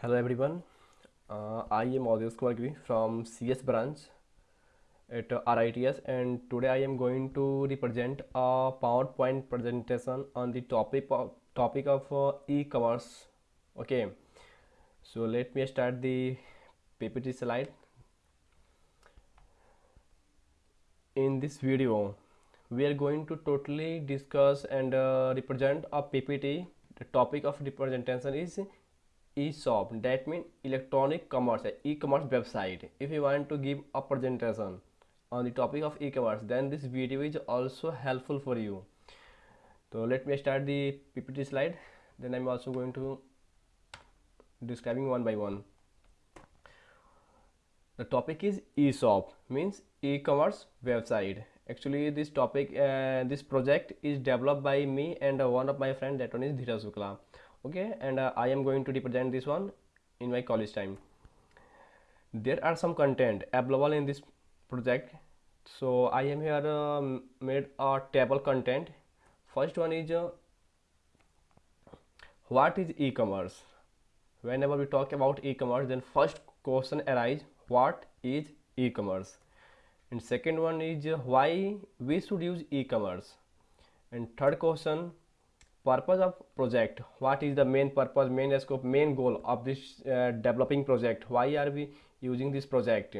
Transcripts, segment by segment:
Hello everyone, uh, I am Audius Kumar Giri from CS branch at uh, RITS and today I am going to represent a PowerPoint presentation on the topic of topic of uh, e-commerce. Okay, so let me start the PPT slide. In this video, we are going to totally discuss and uh, represent a PPT. The topic of representation is e-shop that means electronic commerce e-commerce website. If you want to give a presentation on the topic of e-commerce then this video is also helpful for you. So let me start the ppt slide. Then i'm also going to describing one by one. The topic is e-shop means e-commerce website. Actually this topic uh, this project is developed by me and uh, one of my friend that one is Dhira Sukla okay and uh, I am going to represent this one in my college time. There are some content available in this project. So I am here uh, made a table content. First one is uh, what is e-commerce? Whenever we talk about e-commerce then first question arise what is e-commerce? And second one is uh, why we should use e-commerce? And third question purpose of project? What is the main purpose main scope main goal of this uh, developing project? Why are we using this project?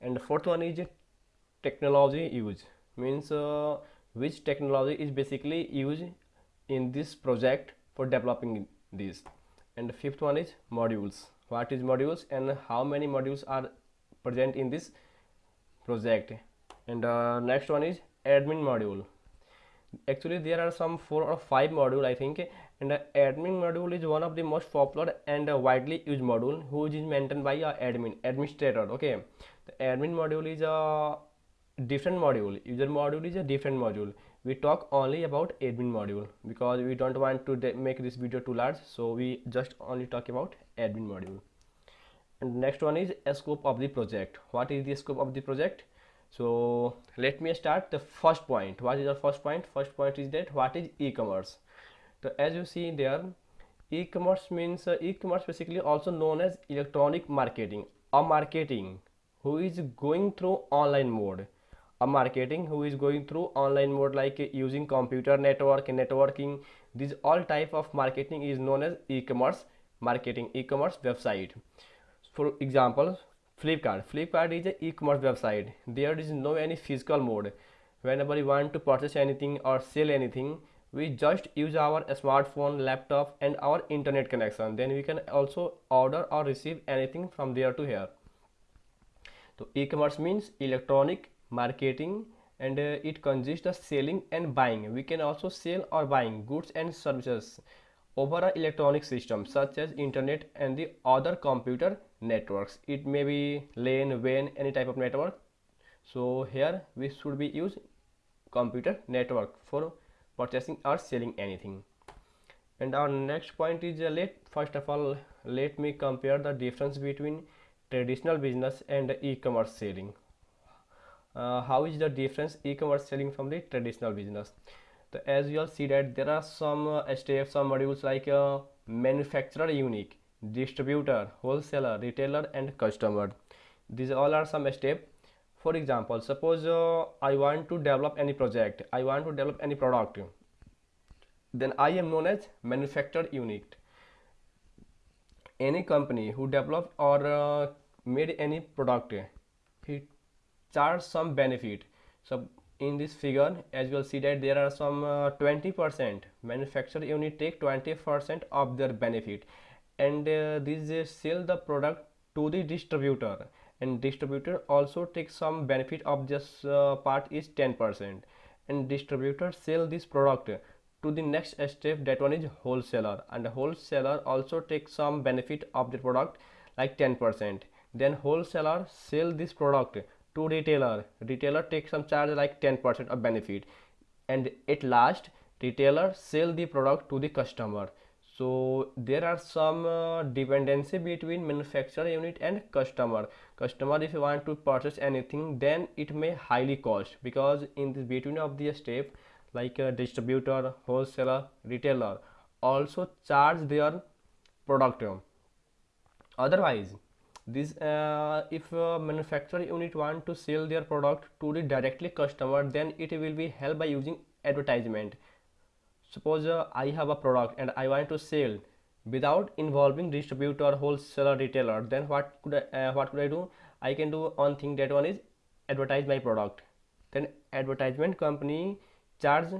And the fourth one is technology use. Means uh, which technology is basically used in this project for developing this? And the fifth one is modules. What is modules and how many modules are present in this project? And uh, next one is admin module actually there are some four or five module i think and the admin module is one of the most popular and widely used module which is maintained by a admin administrator okay? The admin module is a different module. User module is a different module. We talk only about admin module because we don't want to make this video too large so we just only talk about admin module. And next one is scope of the project. What is the scope of the project so let me start the first point. What is the first point? First point is that what is e-commerce? So as you see there e-commerce means uh, e-commerce basically also known as electronic marketing. A marketing who is going through online mode. A marketing who is going through online mode like uh, using computer network networking. This all type of marketing is known as e-commerce marketing e-commerce website. For example Flipkart. Flipkart is an e-commerce website. There is no any physical mode. Whenever we want to purchase anything or sell anything, we just use our smartphone, laptop and our internet connection. Then we can also order or receive anything from there to here. So e-commerce means electronic marketing and uh, it consists of selling and buying. We can also sell or buying goods and services over an electronic system such as internet and the other computer networks. It may be LAN WAN any type of network. So here we should be use computer network for purchasing or selling anything. And our next point is uh, let first of all let me compare the difference between traditional business and e-commerce selling. Uh, how is the difference e-commerce selling from the traditional business so as you all see that there are some uh, steps some modules like uh, manufacturer unique distributor wholesaler retailer and customer. These all are some steps for example suppose uh, i want to develop any project i want to develop any product then i am known as manufacturer unit any company who developed or uh, made any product he charge some benefit. So in this figure as you will see that there are some 20% uh, manufacturer unit take 20% of their benefit. And uh, uh, sell the product to the distributor. And distributor also takes some benefit of this uh, part is 10% and distributor sell this product to the next step that one is wholesaler. And wholesaler also takes some benefit of the product like 10% then wholesaler sell this product to retailer. Retailer takes some charge like 10% of benefit. And at last retailer sell the product to the customer. So there are some uh, dependency between manufacturer unit and customer. Customer if you want to purchase anything then it may highly cost because in between of the step like a distributor wholesaler retailer also charge their product otherwise this uh, if uh, manufacturer unit want to sell their product to the directly customer then it will be helped by using advertisement. Suppose uh, i have a product and i want to sell without involving distributor wholesaler retailer then what could I, uh, what could i do? I can do one thing that one is advertise my product. Then advertisement company charge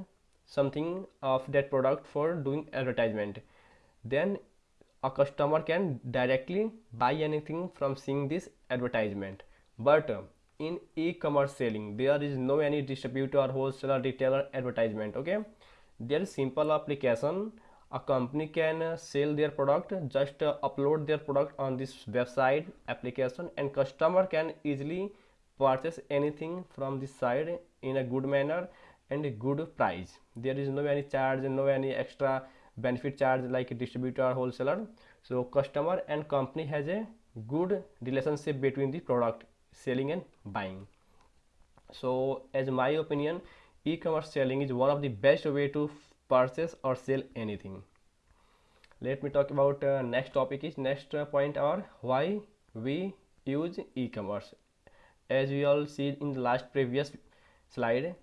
something of that product for doing advertisement. Then a customer can directly buy anything from seeing this advertisement. But uh, in e-commerce selling there is no any distributor wholesaler retailer advertisement okay? There is simple application. A company can uh, sell their product just uh, upload their product on this website application and customer can easily purchase anything from this side in a good manner and a good price. There is no any charge and no any extra benefit charge like distributor wholesaler. So customer and company has a good relationship between the product selling and buying. So as my opinion e-commerce selling is one of the best way to purchase or sell anything. Let me talk about uh, next topic is next uh, point or why we use e-commerce. As we all see in the last previous slide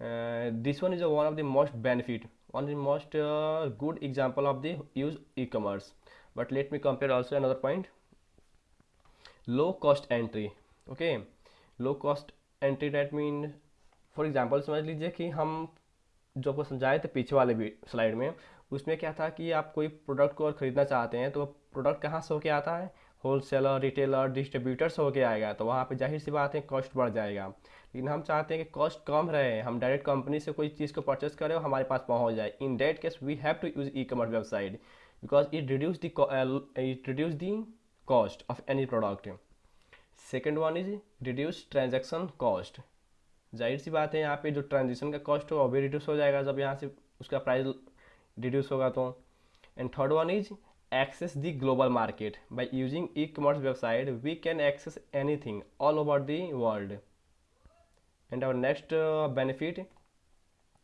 uh, this one is one of the most benefit one of the most uh, good example of the use e-commerce. But let me compare also another point. Low cost entry okay? Low cost entry that mean for example समझ लीजिए कि हम जो आपको समझाए थे पीछे वाले भी स्लाइड में उसमें क्या था कि आप कोई प्रोडक्ट को और ख़रीदना चाहते हैं तो प्रोडक्ट कहाँ से होके आता है? होल सेलर रिटेलर डिस्ट्रीब्यूटर से होके आएगा तो वहाँ पे ज़ाहिर सी बात है कॉस्ट बढ़ जाएगा। लेकिन हम चाहते हैं कि कॉस्ट कम रहे, हम डायरेक्ट कंपनी से कोई चीज़ को परचेस करें और हमारे पास पहुँच जाए। In that case we have to use e commerce website because it reduce it reduce the cost of any product second one is reduce transaction cost ज़ाहिर सी बात है, यहाँ पे जो ट्रांजेक्शन का कॉस्ट होगा, वो भी रिड्यूस हो जाएगा। जब यहाँ से उसका प्राइस रिड्यूस होगा तो। And third one is access the global market by using e commerce website we can access anything all over the world and our next uh, benefit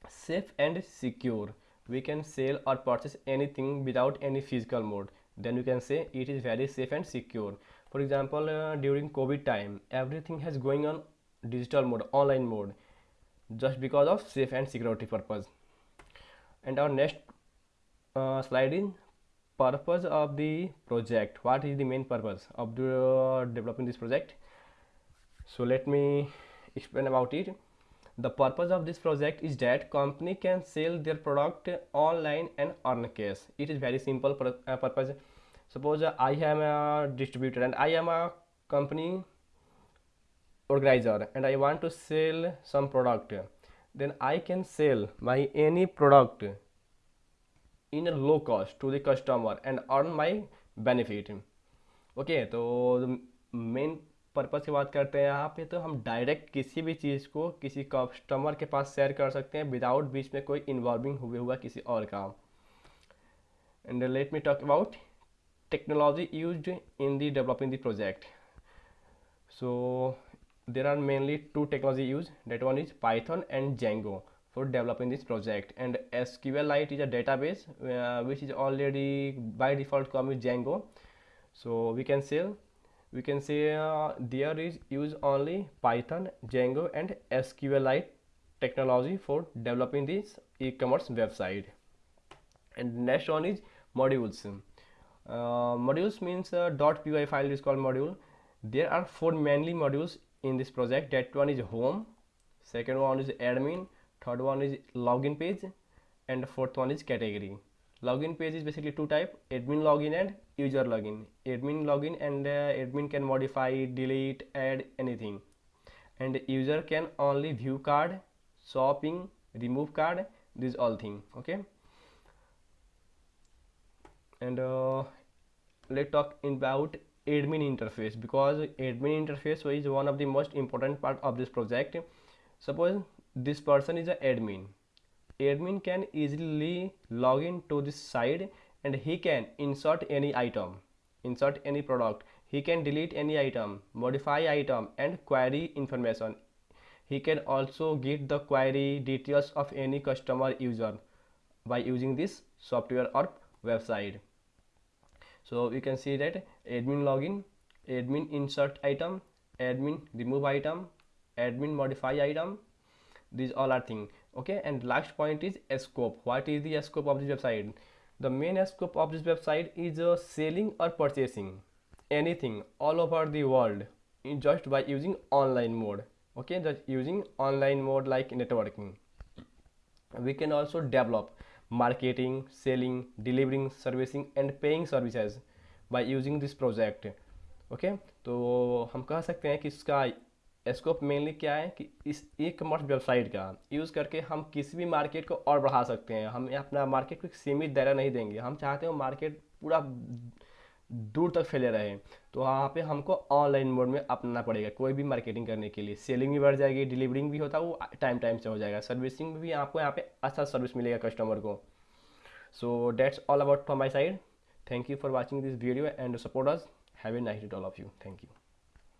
safe and secure. We can sell or purchase anything without any physical mode. Then you can say it is very safe and secure. For example uh, during covid time everything has going on digital mode online mode just because of safe and security purpose. And our next uh, slide is purpose of the project. What is the main purpose of the, uh, developing this project? So let me explain about it. The purpose of this project is that company can sell their product online and earn cash. It is very simple uh, purpose. Suppose uh, i am a distributor and i am a company organizer and i want to sell some product. Then i can sell my any product in a low cost to the customer and earn my benefit. Okay so the main purpose की बात करते हैं यहाँ पे तो हम direct किसी भी चीज़ को किसी कस्टमर के पास शेयर कर सकते हैं विदाउट बीच में कोई इन्वॉल्विंग हुए हुआ किसी और काम। And let me talk about technology use in the developing the project so there are mainly two technology use that one is Python and Django for developing this project and S Q L lite is a database which is already by default come with Django so we can sell we can say uh, there is use only python django and sqlite technology for developing this e-commerce website. And next one is modules. Uh, modules means uh, .py file is called module. There are four mainly modules in this project. That one is home second one is admin third one is login page and fourth one is category. Login page is basically two type admin login and user login. Admin login and uh, admin can modify delete add anything. And user can only view card shopping remove card these all thing okay? And uh, let's talk about admin interface because admin interface is one of the most important part of this project. Suppose this person is an admin. Admin can easily log in to this site and he can insert any item insert any product. He can delete any item modify item and query information. He can also get the query details of any customer user by using this software or website. So you can see that admin login admin insert item admin remove item admin modify item. These all are thing. Okay and last point is scope. What is the scope of this website the main scope of this website is uh, selling or purchasing anything all over the world just by using online mode okay just using online mode like networking we can also develop marketing selling delivering servicing and paying services by using this project okay okay? तो हम कह सकते हैं कि इसका scope mainly क्या है कि इस ई कमर्स वेबसाइट का यूज़ करके हम किसी भी मार्केट को और बढ़ा सकते हैं। हम अपना मार्केट को सीमित दायरा नहीं देंगे। हम चाहते हैं मार्केट पूरा दूर तक फैले रहे। तो वहाँ पे हमको ऑनलाइन मोड में अपनाना पड़ेगा कोई भी मार्केटिंग करने के लिए। सेलिंग भी बढ़ जाएगी डिलीवरिंग भी होता है वो टाइम टाइम से हो जाएगा। सर्विसिंग भी आपको यहाँ पे अच्छा सर्विस मिलेगा कस्टमर को। So that's all about from my side thank you for watching this video and support us have a nice day all of you thank you